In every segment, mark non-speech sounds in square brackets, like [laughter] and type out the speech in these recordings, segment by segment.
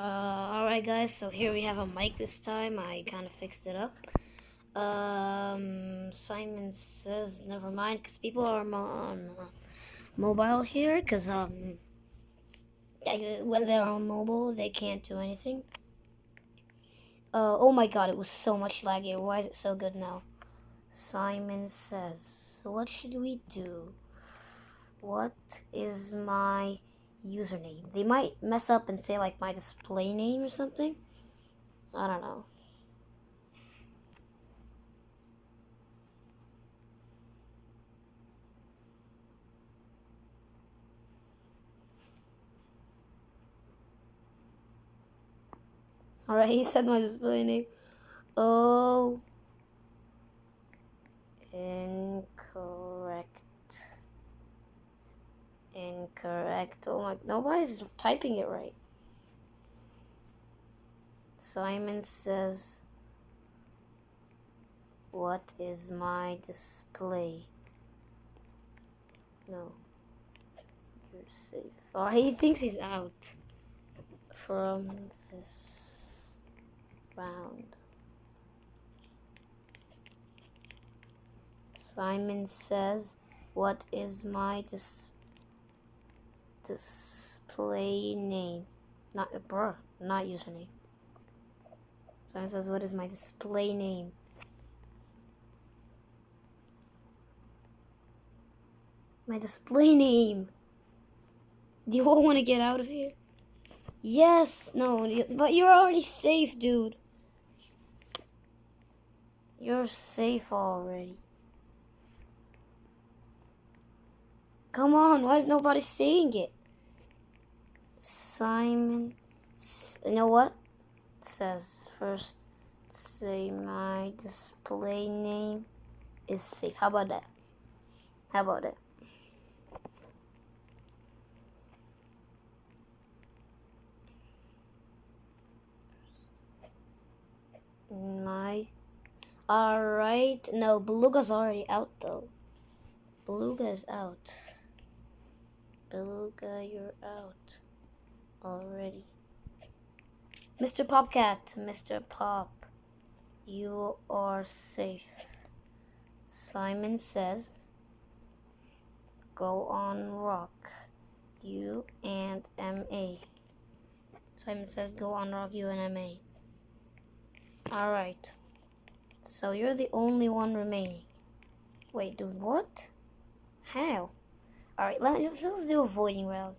Uh, alright guys, so here we have a mic this time. I kind of fixed it up. Um, Simon says, never mind, because people are on uh, mobile here, because um, when they're on mobile, they can't do anything. Uh, oh my god, it was so much laggy. Why is it so good now? Simon says, what should we do? What is my username? They might mess up and say like my display name or something. I don't know. Alright, [laughs] he said my display name. Oh. Incorrect. Incorrect. Oh my, nobody's typing it right. Simon says, What is my display? No. You're safe. Oh, he thinks he's out from this round. Simon says, What is my dis display name? Not, bruh, not username. Simon says, What is my display name? My display [laughs] name. Do you all want to get out of here? Yes, no, but you're already safe, dude. You're safe already. Come on, why is nobody saying it? Simon, you know what? Says first, say my display name is safe. How about that? How about that? My Alright. No, Beluga's already out though. Beluga is out. Beluga, you're out already. Mr. Popcat, Mr. Pop, you are safe. Simon says, go on rock, you and MA. Simon says, go on rock, you and MA. Alright. So you're the only one remaining. Wait, dude, what? How? Alright, let let's do a voiding round.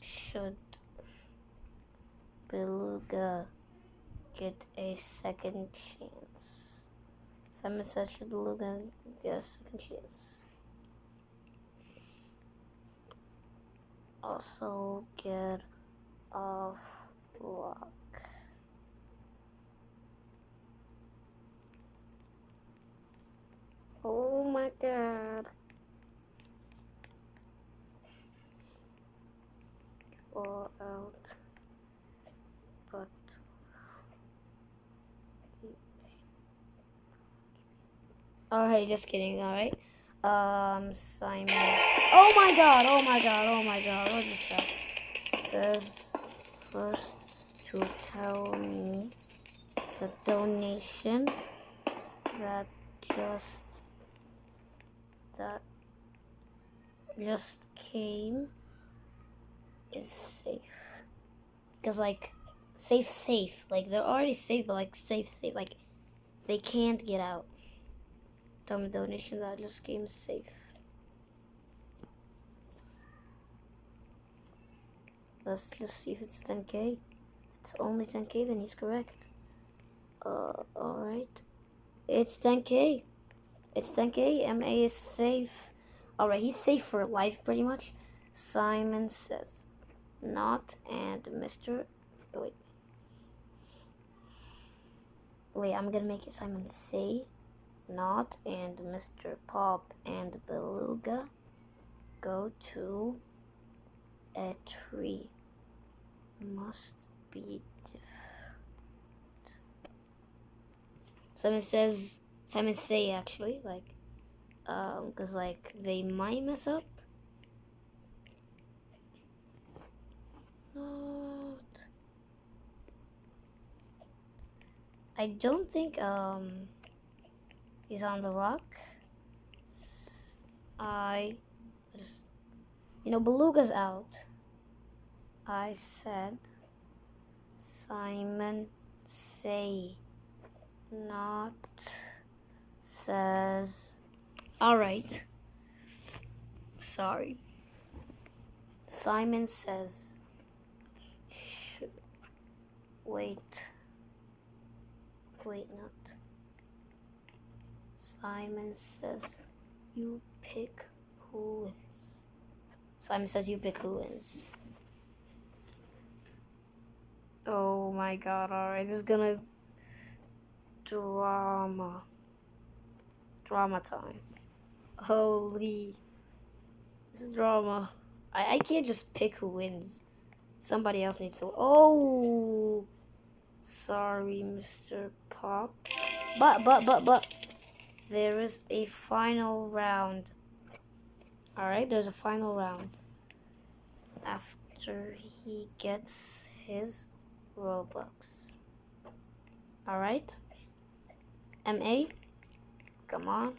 Should Beluga get a second chance? Simon said should Beluga get a second chance? Also get off rock. Oh my god. All out. But Alright, just kidding, alright. Um Simon Oh my god, oh my god, oh my god, what is that? Says first to tell me the donation that just that just came is safe. Because, like, safe, safe. Like, they're already safe, but, like, safe, safe. Like, they can't get out. Me donation that just came safe. Let's just see if it's 10k. If it's only 10k, then he's correct. Uh, alright. It's 10k. It's 10k. MA is safe. Alright, he's safe for life pretty much. Simon says, not and Mr. Wait. Wait, I'm gonna make it Simon say, not and Mr. Pop and Beluga go to a tree. Must be different. Simon says Simon say actually, like, um, cause like they might mess up. Not I don't think um he's on the rock. I just you know Beluga's out. I said Simon say not says all right. Sorry. Simon says wait. Wait, not. Simon says you pick who wins. Simon says you pick who wins. Oh my god, alright, this is gonna drama. Drama time. Holy this is drama. I, I can't just pick who wins. Somebody else needs to Oh sorry, Mr. Pop. But but but but there is a final round. Alright, there's a final round. After he gets his Robux. Alright. MA. Come on.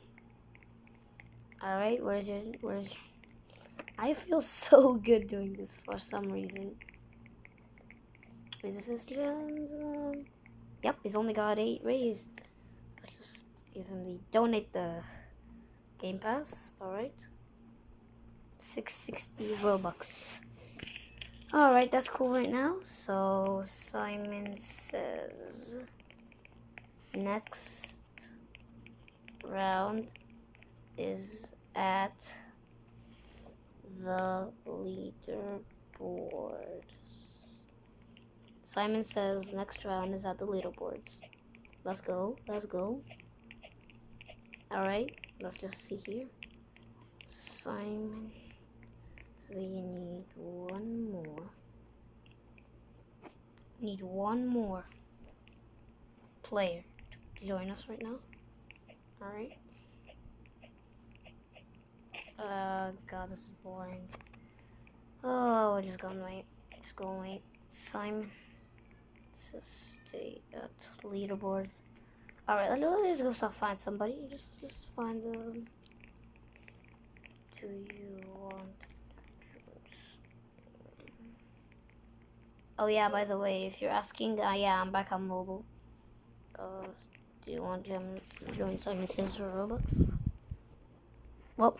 Alright, where's your where's your I feel [laughs] so good doing this for some reason. Is this his um, Yep, he's only got eight raised. Let's just give him the donate the Game Pass. Alright. 660 Robux. Alright, that's cool right now. So Simon says next round is at the leaderboards. Simon says next round is at the leaderboards. Let's go, let's go. Alright, let's just see here. Simon. So we need one more. Need one more player to join us right now. Alright. Uh, God, this is boring. Oh, we're just gonna wait. Just gonna wait. Simon. Just stay at leaderboards. Alright, let's, just go find somebody. Just, just find, um... Do you want... Oh yeah, by the way, if you're asking, uh, yeah, I'm back on mobile. Uh, do you want to join Simon Says Robux? Well,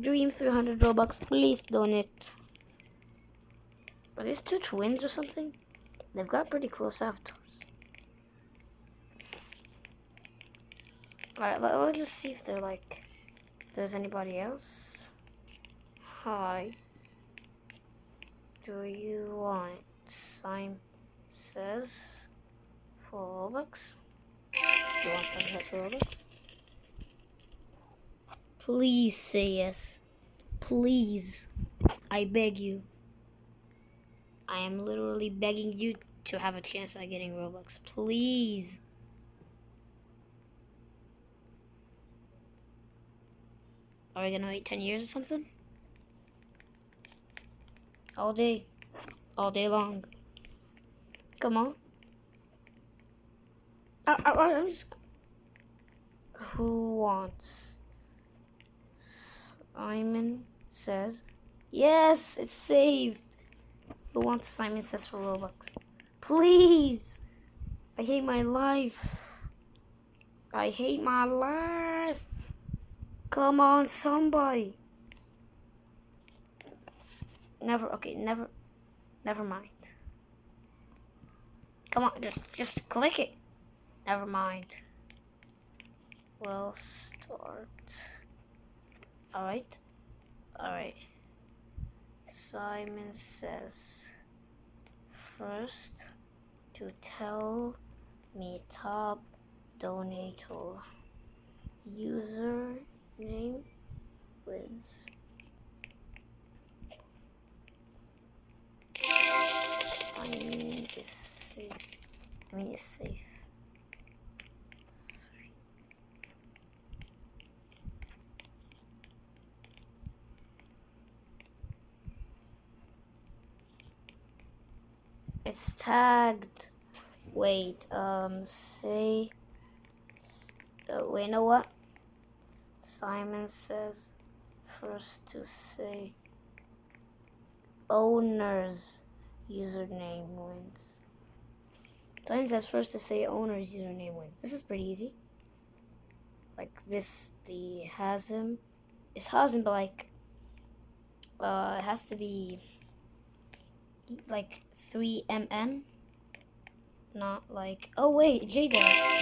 Dream 300 Robux, please donate. Are these two twins or something? They've got pretty close avatars. Alright, let, us just see if they're like, there's anybody else. Hi. Do you want Simon says for Robux? Do you want Simon says for Robux? Please say yes. Please. I beg you. I am literally begging you to have a chance at getting Robux. Please. Are we gonna wait 10 years or something? All day. All day long. Come on. I, I, I just... Who wants Simon says, Yes, it's saved. Who wants Simon says for Robux? Please! I hate my life. I hate my life. Come on, somebody. Never, okay, never, never mind. Come on, just, just click it. Never mind. We'll start. Alright. Alright. Simon says first to tell me top donator user name wins. I mean it's safe. I mean it's safe. It's tagged. Wait, um, say. Uh, wait, you know what? Simon says first to say owner's username wins. Simon says first to say owner's username wins. This is pretty easy. Like this, the has him. It's has him, but like, uh, it has to be like 3mn. Not like, oh wait, JDev.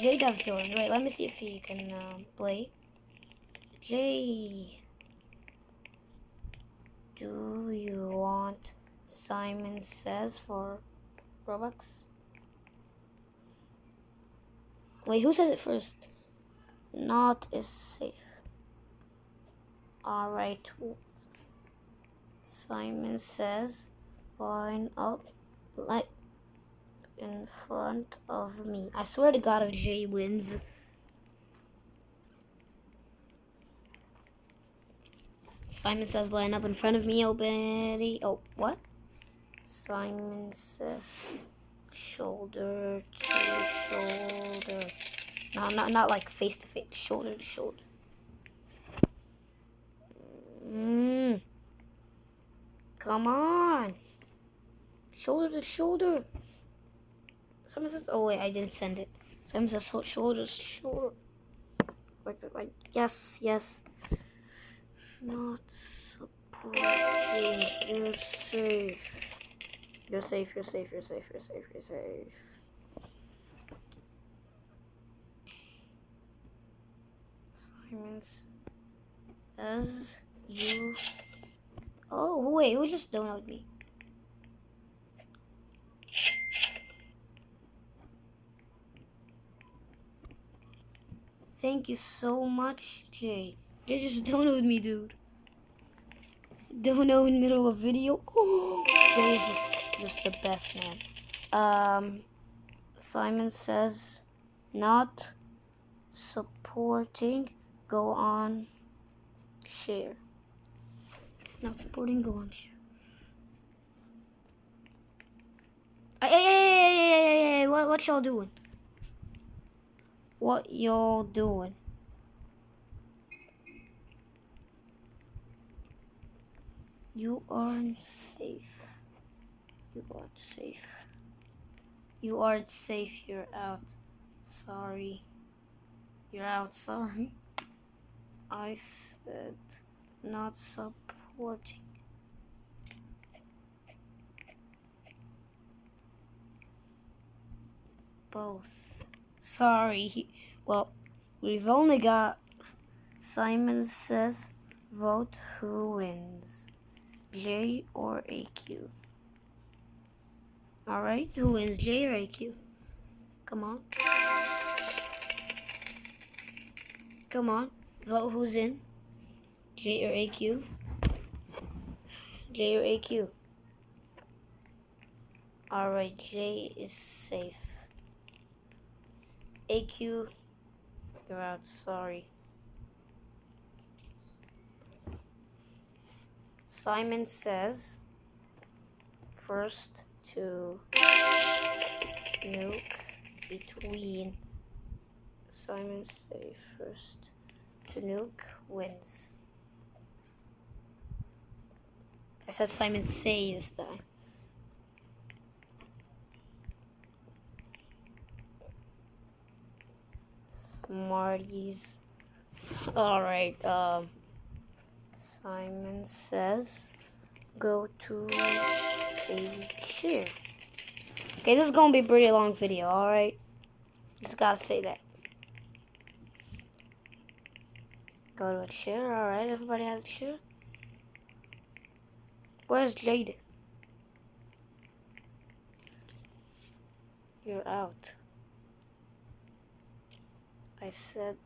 JDev joined. Wait, let me see if he can uh, play. J. Do you want Simon Says for Robux? Wait, who says it first? Not is safe. Alright. Simon says, line up like in front of me. I swear to God if Jay wins. Simon says line up in front of me, open Oh, what? Simon says shoulder to shoulder. No, not not like face to face, shoulder to shoulder. Mm. Come on. Shoulder to shoulder. Someone says, oh wait, I didn't send it. Someone says shoulder to shoulder. Like, like, yes, yes. Not supporting. You're safe. You're safe, you're safe, you're safe, you're safe, you're safe. Simons as you Oh wait, who just donated me? Thank you so much, Jay. Jay just [laughs] donated me, dude. Dono in the middle of video. Oh, [gasps] Jay is just, just the best, man. Um, Simon says, not supporting go on share. Not supporting go on share. Hey, hey, hey, hey, hey, hey, what, what y'all doing? What y'all doing? You aren't safe. You aren't safe. You aren't safe. You're out. Sorry. You're out. [laughs] Sorry. I said not supporting. Both. Sorry. Well, we've only got Simon says vote who wins. J or AQ. Alright, who wins J or AQ? Come on. Come on, vote who's in. J or AQ? J or AQ? Alright, J is safe. AQ, you're out, sorry. Simon says first to nuke between Simon say first to nuke wins. I said Simon say this time. Smarties. Alright, um Simon says go to a. Okay, this is gonna be a pretty long video, alright? Just gotta say that. Go to a chair, alright, everybody has a chair. Where's Jaden? You're out. I said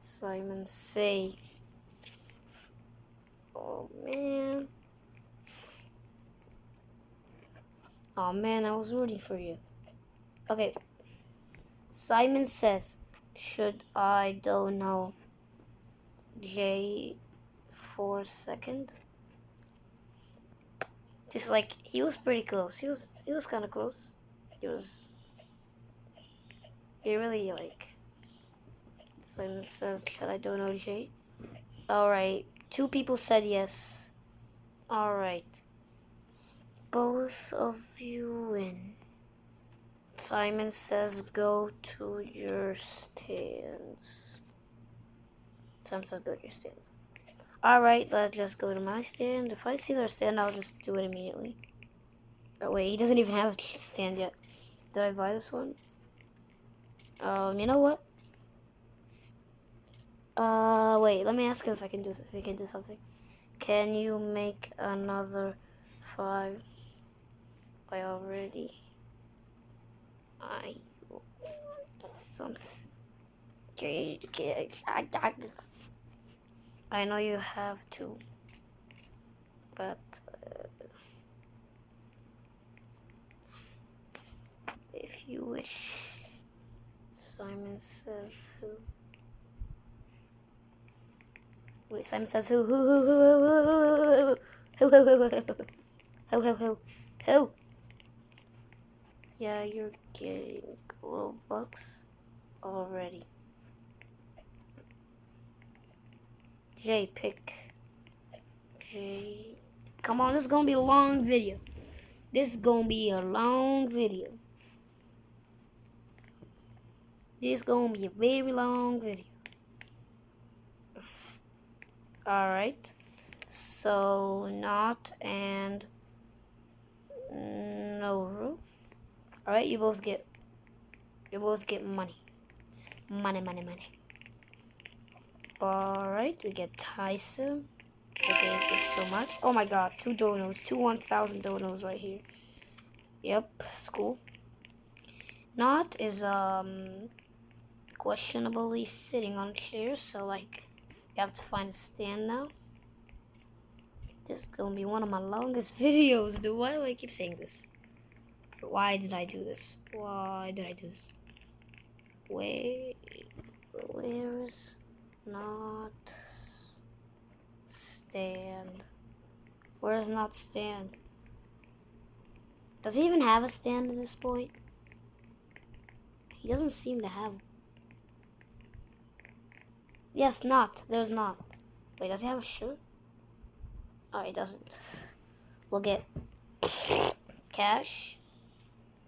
Simon say Oh man. Oh man, I was rooting for you. Okay. Simon says, should I don't know J for second? Just like he was pretty close. He was he was kinda close. He was. He really like. Simon says, "Should I do an donate?" All right. Two people said yes. All right. Both of you win. Simon says, "Go to your stands." Simon says, "Go to your stands." All right. Let's just go to my stand. If I see their stand, I'll just do it immediately. Oh wait, he doesn't even have a stand yet. Did I buy this one? Um, you know what? Uh, wait. Let me ask if I can do if he can do something. Can you make another five? I already. I something. I know you have to, but if you wish. Simon says who? Wait, Simon says who? Who? Who? Who? Who? Who? Who? Who? Who? Who? Who? Who? Who? Yeah, you're getting Robux already. J pick. J. Come on, this is gonna be a long video. This is gonna be a long video. This is gonna be a very long video. Alright. So not and no. Alright, you both get you both get money. Money, money, money. Alright, we get Tyson. Okay, thanks so much. Oh my god, two donos. Two 1,000 donos right here. Yep, school. Not is, um, questionably sitting on chairs, so, like, you have to find a stand now. This is gonna be one of my longest [laughs] videos, dude. Why do I keep saying this? Why did I do this? Why did I do this? Where, where's not stand. Where does not stand? Does he even have a stand at this point? He doesn't seem to have. Yes, not. There's not. Wait, does he have a shirt? Oh, he doesn't. We'll get cash.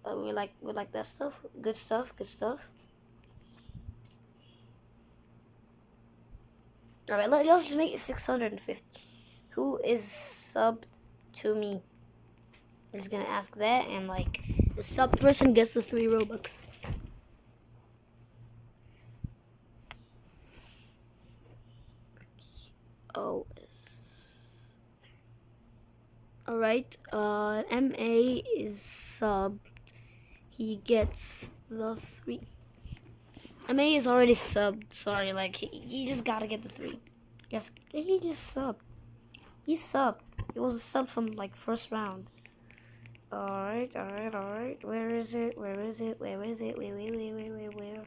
Uh, we like we like that stuff. Good stuff. Good stuff. Alright, let, us just make it 650. Who is subbed to me? I'm just gonna ask that, and like, the sub person gets the three Robux. Oh, Alright, uh, MA is subbed. He gets the three. MA is already subbed. Sorry, like he, he just gotta get the three. Yes, he just subbed. He subbed. He was subbed from like first round. Alright, alright, alright. Where is it? Where is it? Where is it? Where, where, where, where, where, where?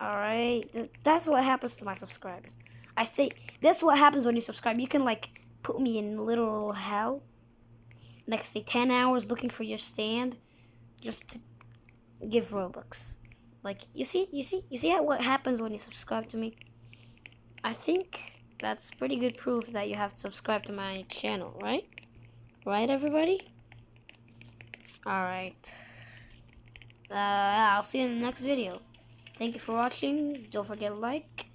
Alright. Th that's what happens to my subscribers. I say, that's what happens when you subscribe. You can like put me in literal hell. Next day, 10 hours looking for your stand just to give Robux. Like, you see, you see, you see how, what happens when you subscribe to me? I think that's pretty good proof that you have to subscribe to my channel, right? Right, everybody? Alright. Uh, I'll see you in the next video. Thank you for watching. Don't forget to like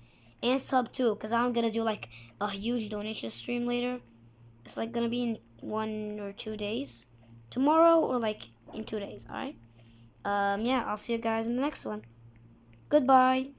and sub too, because I'm to do like a huge donation stream later. It's like to be in one or two days. Tomorrow or like in two days, alright? um, yeah, I'll see you guys in the next one. Goodbye.